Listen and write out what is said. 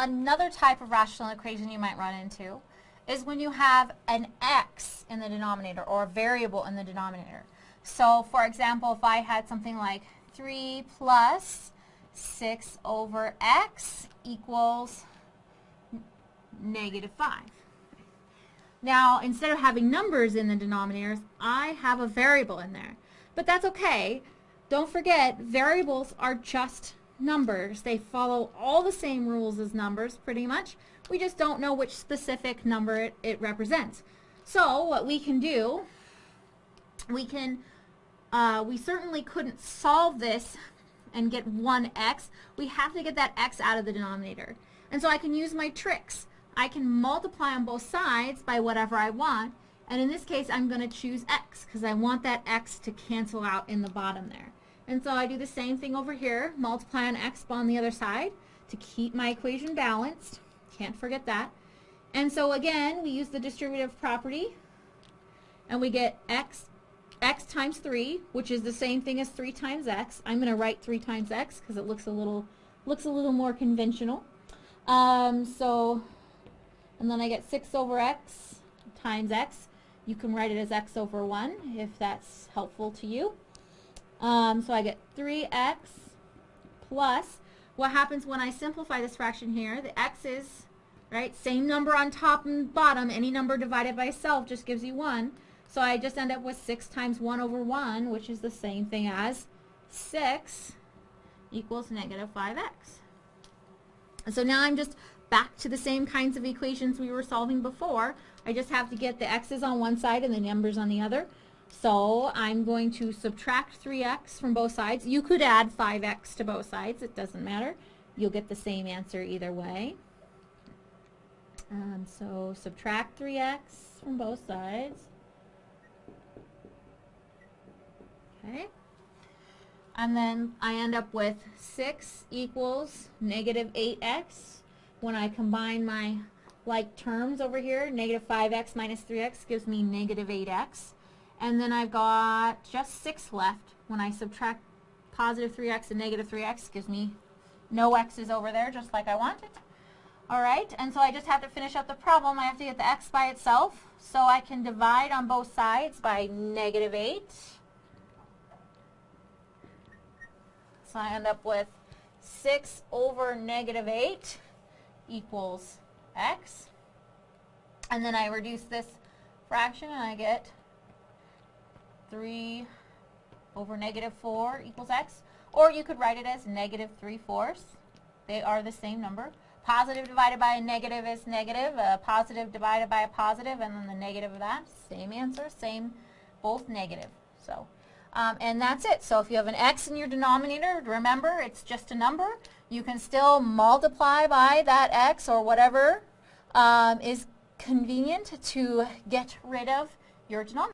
another type of rational equation you might run into is when you have an x in the denominator or a variable in the denominator. So for example, if I had something like 3 plus 6 over x equals negative 5. Now, instead of having numbers in the denominators, I have a variable in there. But that's okay. Don't forget, variables are just numbers. They follow all the same rules as numbers, pretty much. We just don't know which specific number it, it represents. So, what we can do, we can, uh, we certainly couldn't solve this and get 1x. We have to get that x out of the denominator. And so I can use my tricks. I can multiply on both sides by whatever I want. And in this case, I'm going to choose x because I want that x to cancel out in the bottom there. And so I do the same thing over here, multiply on x on the other side to keep my equation balanced. Can't forget that. And so again, we use the distributive property and we get x x times 3, which is the same thing as 3 times x. I'm going to write 3 times x because it looks a little looks a little more conventional. Um, so, and then I get 6 over x times x. You can write it as x over 1 if that's helpful to you. Um, so I get 3x plus, what happens when I simplify this fraction here, the x's, right, same number on top and bottom, any number divided by itself just gives you 1. So I just end up with 6 times 1 over 1, which is the same thing as 6 equals negative 5x. And so now I'm just back to the same kinds of equations we were solving before. I just have to get the x's on one side and the numbers on the other. So I'm going to subtract 3x from both sides. You could add 5x to both sides. It doesn't matter. You'll get the same answer either way. Um, so subtract 3x from both sides. Okay. And then I end up with 6 equals negative 8x. When I combine my like terms over here, negative 5x minus 3x gives me negative 8x. And then I've got just 6 left. When I subtract positive 3x and negative 3x gives me no x's over there, just like I wanted. Alright, and so I just have to finish up the problem. I have to get the x by itself. So I can divide on both sides by negative 8. So I end up with 6 over negative 8 equals x. And then I reduce this fraction and I get 3 over negative 4 equals x. Or you could write it as negative 3 fourths. They are the same number. Positive divided by a negative is negative. A positive divided by a positive, and then the negative of that. Same answer, same, both negative. So. Um, and that's it. So if you have an x in your denominator, remember it's just a number. You can still multiply by that x or whatever um, is convenient to get rid of your denominator.